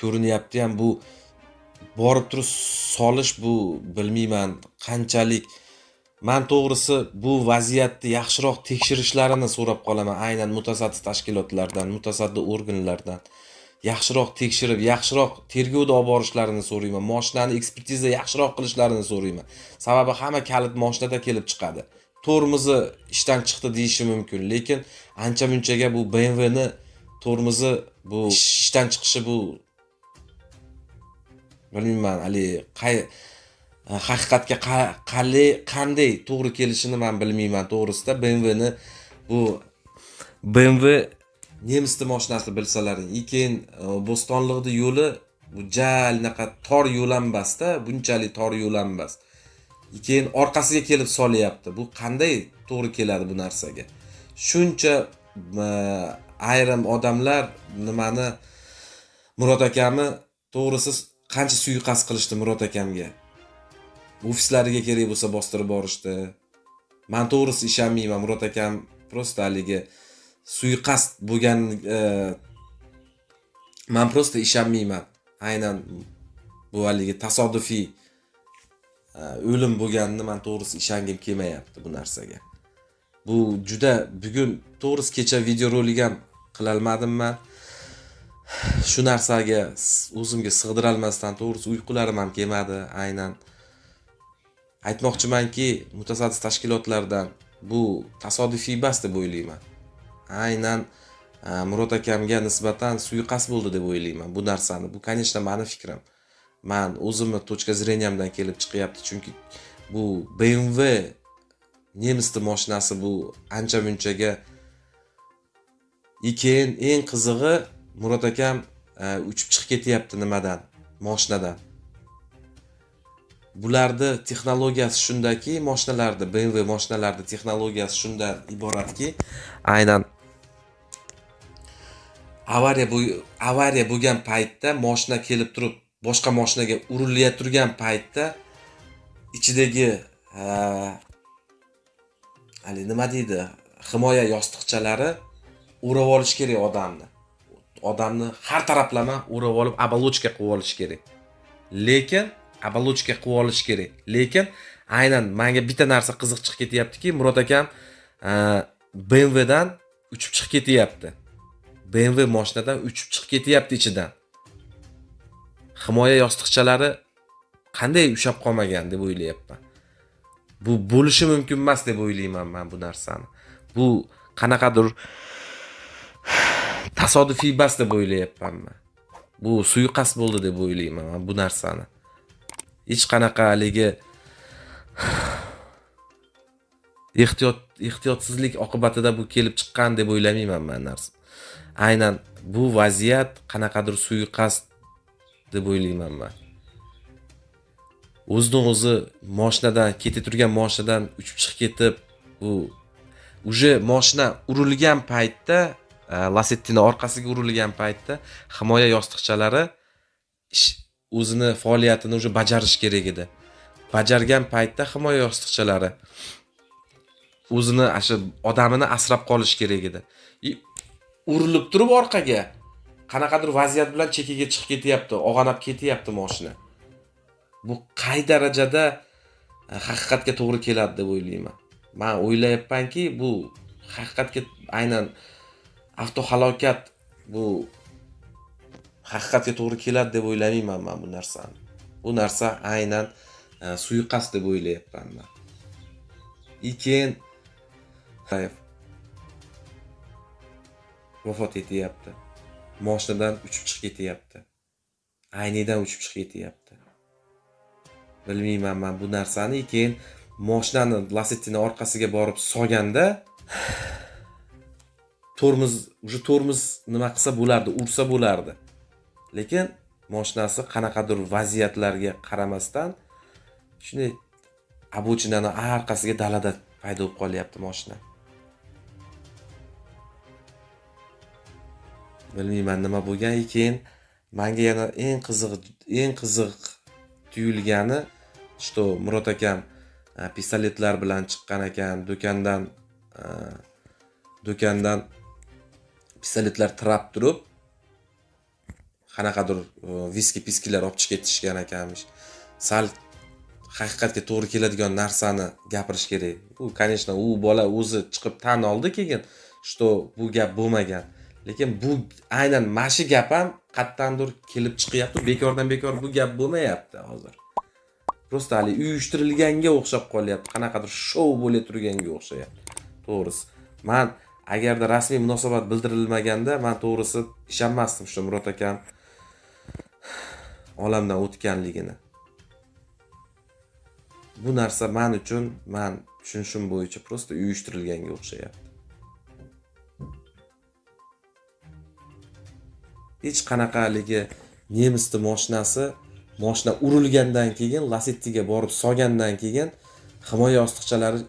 ko'rinyapti ham bu borib turib solish bu bilmayman. Qanchalik? Man to'g'risi bu vaziyatni yaxshiroq tekshirishlarini so'rab qolaman. Aynan mutasaddi tashkilotlardan mutasaddi organlardan. Yaxshiroq tekshirib yaxshiroq tergovda olib borishlarini so'rayman. Moshinani ekspertiza yaxshiroq qilishlarini so'rayman. Sababi hamma kalit moshinada kelib chiqadi. Tormozi ishdan chiqdi deyishi mumkin. Lekin ancha munchaga bu bmvni tormozi bu ishdan chiqishi bu bilmayman haligi qay e, haqiqatga qalay qanday to'g'ri kelishini man bilmayman to'g'risida bmwni bu bmw nemisni moshinasi bilsalaring и keyin e, bo'stonliqni yo'li bu jal anaqa tor yo'l ham emasda bunchalik tor yo'l ham emas keyin orqasiga kelib solyapti. Bu qanday to'g'ri keladi bu narsaga? Shuncha e, ayrim odamlar nimani murod akamni to'g'risi qancha suiqasd qilishdi murod akamga? Ofislariga kerak bo'lsa bostirib borishdi. Man to'g'risi ishonmayman murod akam просто haligi suiqasd bo'lgan e, man просто ishonmayman. Aynan bu haligi tasodifiy e, o'lim bo'lganini man to'g'risi ishongim kelmayapti bu narsaga. Bu juda bugun to'g'risi kecha videorolik ham qilolmadim man shu narsaga o'zimga sig'dirolmasdan to'g'risi uyqularim ham kelmadi aynan. Aytmoqchimanki mutasaddi tashkilotlardan bu tasodifiy emas deb o'ylayman. Aynan murod akamga nisbatan suiqasd bo'ldi deb o'ylayman bu narsani. Bu конечно mani fikrim. Man o'zimni точка зрениямdan kelib chiqyapti chunki bu bmw nemisni moshinasi bu ancha munchaga и keyin eng qizig'i murod akam e, uchib chiqib ketyapti nimadan moshinadan. Bularni texnologiyasi shundaki moshinalarni bmw moshinalarni texnologiyasi shundan iboratki aynan avariya bu avariya bo'lgan paytda moshina kelib turib boshqa moshinaga urilayotgan paytda ichidagi e, haligi nima deydi himoya yostiqchalari o'rab olish kerak odamni. Odamni har taraflama o'rab olib оболочка qilib olish kerak. Lekin оболочка qilib olish kerak. Lekin aynan manga bitta narsa qiziq chiqib ketyaptiki murod akam e, bmwdan uchib chiqib ketyapti. Bmw moshinadan uchib chiqib ketyapti ichidan. Himoya yostiqchalari qanday ushlab qolmagan deb o'ylayapman. Bu bo'lishi mumkin emas deb o'ylayman man bu narsani. Bu qanaqadir tasodifiy emas deb o'ylayapman man bu suiqasd bo'ldi deb o'ylayman man bu narsani. Hech qanaqa haligi ehtiyot ehtiyotsizlik oqibatida bu kelib chiqqan deb o'ylamayman man narsa aynan bu vaziyat qanaqadir suiqasd deb o'ylayman man. O'zidan o'zi moshinadan ketib turgan moshinadan uchib chiqib ketib bu уже moshina urilgan paytda Э, e, lasettini orqasiga urilgan paytda himoya yostiqchalari o'zini faoliyatini уже bajarish kerak edi. Bajargan paytda himoya yostiqchalari o'zini shu odamini asrab qolish kerak edi. Urilib turib orqaga. Qanaqadir vaziyat bilan chekkaga chiqib ketyapti og'anab ketyapti moshina. Bu qay darajada e, haqiqatga to'g'ri keladi deb o'ylayman. Man o'ylayapmanki bu haqiqatga aynan avtohalokat bu haqiqatga to'g'ri keladi deb o'ylamayman man bu narsani. Bu narsa aynan e, suiqasd deb o'ylayapman man. И keyin vafot etyapti. Moshinadan uchib chiqib ketyapti. Aynidan uchib chiqib ketyapti. Bilmayman man bu narsani. Keyin moshinani lasettini orqasiga borib solganda tormoz уже tormoz nima qilsa bo'lardi ursa bo'lardi. Lekin moshinasi qanaqadir vaziyatlarga qaramasdan shunday обочинani orqasiga dalada paydo bo'lib qolyapti moshina. Bilmayman nima bo'lgan keyin manga yana eng qiziq eng qiziq tuyulgani что murod akam e, pistoletlar bilan chiqqan ekan. Do'kondan e, do'kondan pistoletlar tirab turib qanaqadir e, viski piskilar olib chiqib ketishgan ekanmish. Sal haqiqatga to'g'ri keladigan narsani gapirish kerak. Bu конечно u bola o'zi chiqib tan oldi keyin что bu gap bo'lmagan. Lekin bu aynan mana shu gap ham qayerdandir kelib chiqyapti bekordan bekor bu gap bo'lmayapti hozir. Просто haligi uyushtirilganga o'xshab qolyapti qanaqadir shou bo'la turganga o'xshayapti. To'g'risi. Man agarda rasmiy munosabat bildirilmaganda man to'g'risi ishonmasdim shu murod akam olamdan o'tganligini. Bu narsa man uchun man tushunishim bo'yicha просто uyushtirilganga o'xshayapti. Hech qanaqa haligi nemisni moshinasi moshina urilgandan keyin lasettiga borib solgandan keyin himoya yostiqchalari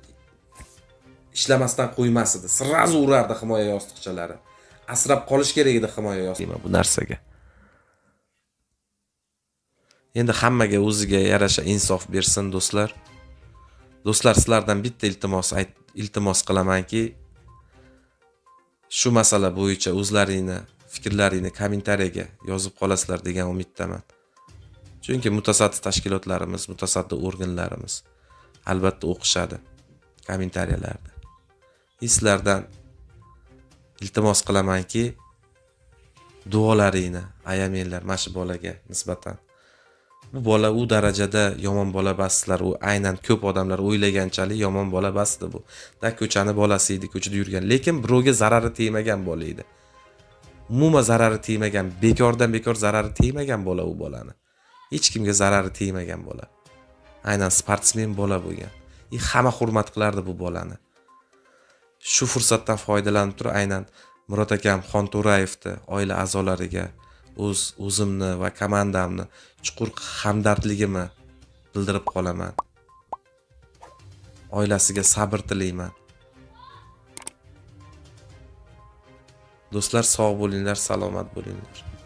ishlamasdan qo'ymas edi. Сразу urardi himoya yostiqchalari. Asrab qolish kerak edi himoya yostiqi bu narsaga. Endi hammaga o'ziga yarasha insof bersin do'stlar. Do'stlar sizlardan bitta iltimos ayt iltimos qilamanki shu masala bo'yicha o'zlaringni fikrlaringni kommentariyaga yozib qolasizlar degan umiddaman. Chunki mutasaddi tashkilotlarimiz mutasaddi organlarimiz albatta o'qishadi kommentariyalarda sizlardan iltimos qilamanki duolaringni ayamanglar mana shu bolaga nisbatan. Bu bola u darajada yomon bola emassizlar u aynan ko'p odamlar o'ylaganchalik yomon bola emasdi bu. Da ko'chani bolasi edi ko'chada yurgan. Lekin birovga zarari tegmagan bola edi. Umuman zarari tegmagan bekordan bekor zarari tegmagan bola u bolani. Hech kimga zarari tegmagan bola. Aynan sportsmen bola bo'lgan. И hamma hurmat qilardi bu bolani. Shu fursatdan foydalanib turib aynan murod akam xonto'rayevni oila a'zolariga o'z o'zimni va komandamni chuqur hamdardligimni bildirib qolaman. Oilasiga sabr tilayman. Do'stlar sog' bo'linglar salomat bo'linglar.